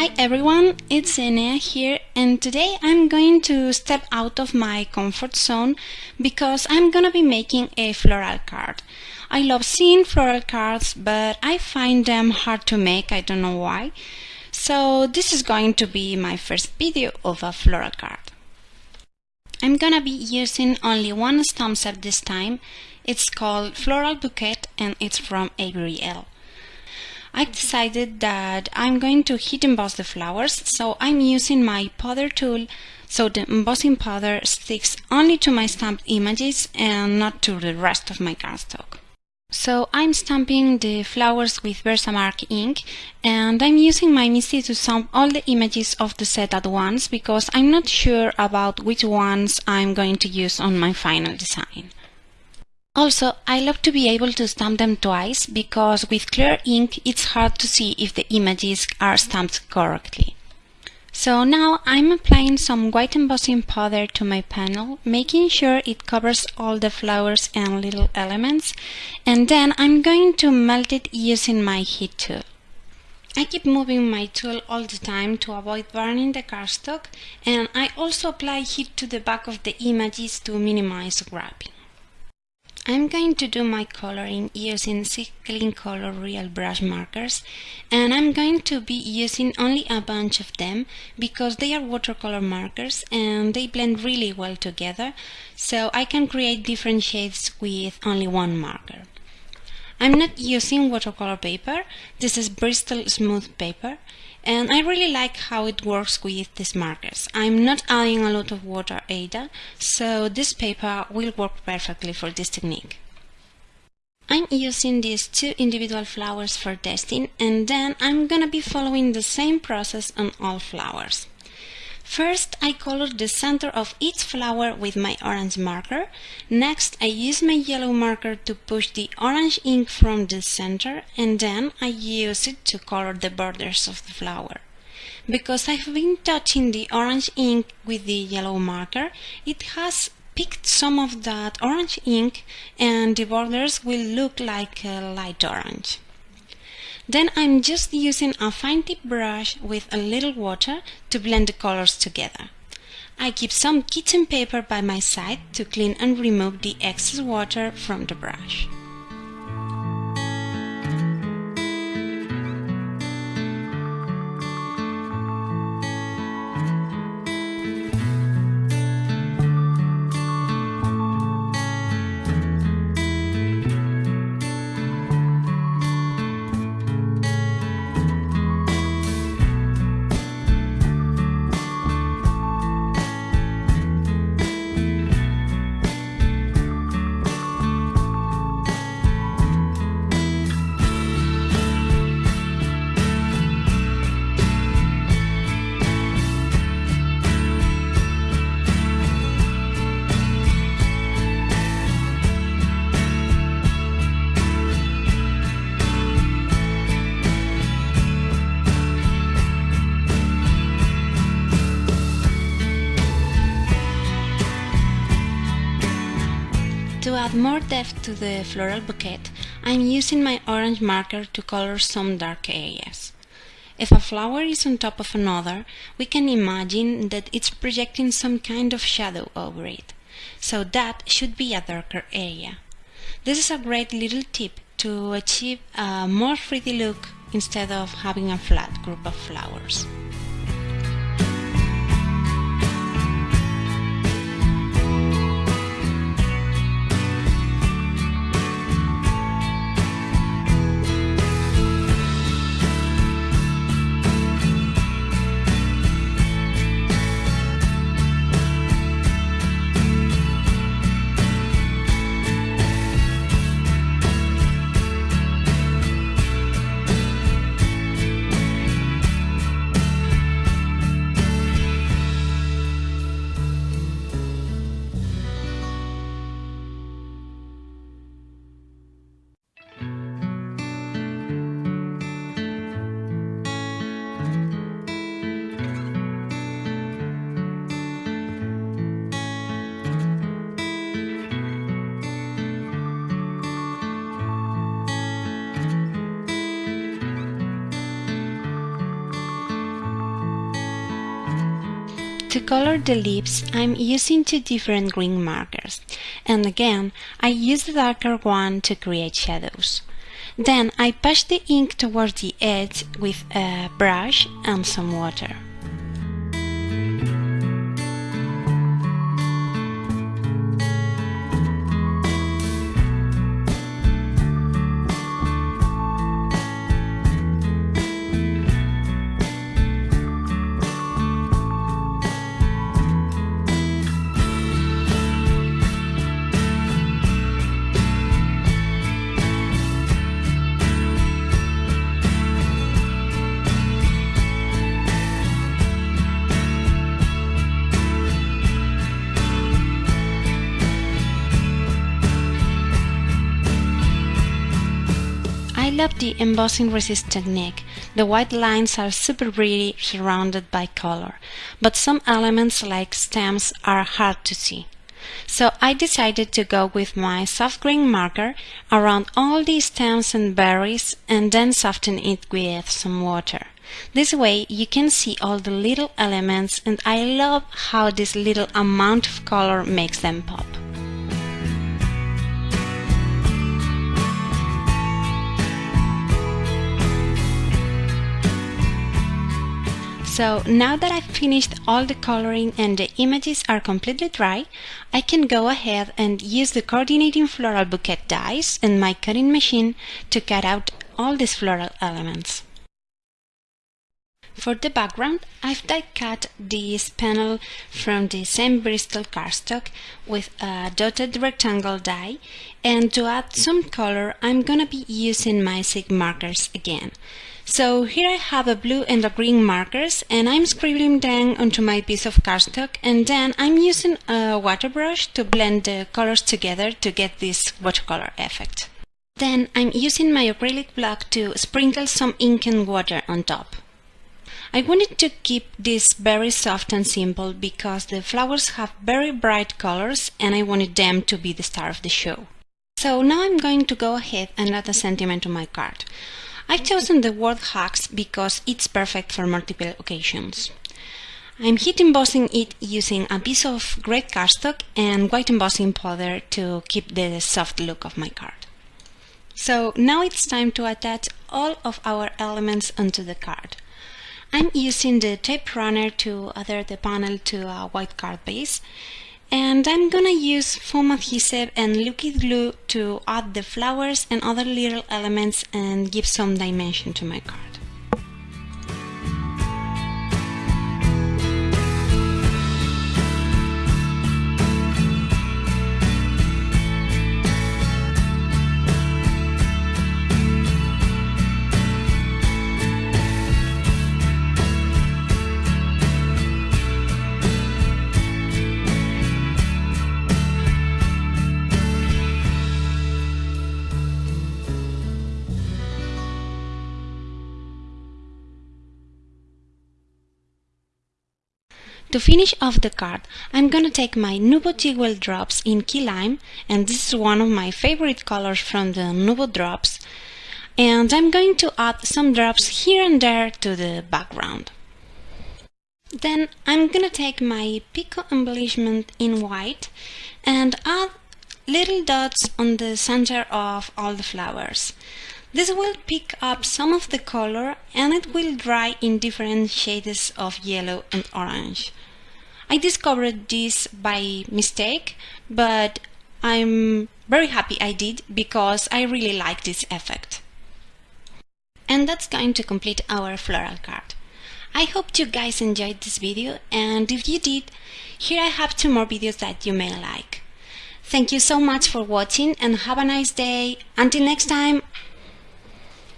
Hi everyone, it's Enea here and today I'm going to step out of my comfort zone because I'm gonna be making a floral card. I love seeing floral cards but I find them hard to make, I don't know why. So this is going to be my first video of a floral card. I'm gonna be using only one stamp set this time. It's called Floral Bouquet and it's from Avery Elle. I decided that I'm going to heat emboss the flowers, so I'm using my powder tool so the embossing powder sticks only to my stamped images and not to the rest of my cardstock. So I'm stamping the flowers with Versamark ink and I'm using my MISTI to stamp all the images of the set at once because I'm not sure about which ones I'm going to use on my final design. Also, I love to be able to stamp them twice because with clear ink it's hard to see if the images are stamped correctly. So now I'm applying some white embossing powder to my panel, making sure it covers all the flowers and little elements, and then I'm going to melt it using my heat tool. I keep moving my tool all the time to avoid burning the cardstock, and I also apply heat to the back of the images to minimize wrapping. I'm going to do my coloring using Clean Color Real Brush markers and I'm going to be using only a bunch of them because they are watercolor markers and they blend really well together so I can create different shades with only one marker. I'm not using watercolor paper, this is Bristol Smooth paper and I really like how it works with these markers. I'm not adding a lot of water either, so this paper will work perfectly for this technique. I'm using these two individual flowers for testing and then I'm gonna be following the same process on all flowers. First, I colored the center of each flower with my orange marker. Next, I use my yellow marker to push the orange ink from the center and then I use it to color the borders of the flower. Because I've been touching the orange ink with the yellow marker, it has picked some of that orange ink and the borders will look like a light orange. Then I'm just using a fine tip brush with a little water to blend the colors together. I keep some kitchen paper by my side to clean and remove the excess water from the brush. To add more depth to the floral bouquet, I'm using my orange marker to color some dark areas. If a flower is on top of another, we can imagine that it's projecting some kind of shadow over it, so that should be a darker area. This is a great little tip to achieve a more 3D look instead of having a flat group of flowers. To color the leaves, I'm using two different green markers, and again, I use the darker one to create shadows. Then I push the ink towards the edge with a brush and some water. I love the embossing resist technique. The white lines are super pretty surrounded by color, but some elements like stems are hard to see. So I decided to go with my soft green marker around all the stems and berries and then soften it with some water. This way you can see all the little elements and I love how this little amount of color makes them pop. So now that I've finished all the coloring and the images are completely dry, I can go ahead and use the coordinating floral bouquet dies and my cutting machine to cut out all these floral elements. For the background, I've die cut this panel from the same Bristol cardstock with a dotted rectangle die and to add some color I'm gonna be using my Zig markers again. So here I have a blue and a green markers and I'm scribbling them onto my piece of cardstock and then I'm using a water brush to blend the colors together to get this watercolor effect. Then I'm using my acrylic block to sprinkle some ink and water on top. I wanted to keep this very soft and simple because the flowers have very bright colors and I wanted them to be the star of the show. So now I'm going to go ahead and add a sentiment to my card. I've chosen the word hugs because it's perfect for multiple occasions. I'm heat embossing it using a piece of gray cardstock and white embossing powder to keep the soft look of my card. So now it's time to attach all of our elements onto the card. I'm using the tape runner to adhere the panel to a white card base and I'm gonna use foam adhesive and liquid glue to add the flowers and other little elements and give some dimension to my card. To finish off the card, I'm gonna take my Nuvo Jewel drops in Key Lime, and this is one of my favorite colors from the Nuvo drops, and I'm going to add some drops here and there to the background. Then I'm gonna take my Pico embellishment in white and add little dots on the center of all the flowers. This will pick up some of the color and it will dry in different shades of yellow and orange. I discovered this by mistake, but I'm very happy I did because I really like this effect. And that's going to complete our floral card. I hope you guys enjoyed this video and if you did, here I have two more videos that you may like. Thank you so much for watching and have a nice day. Until next time,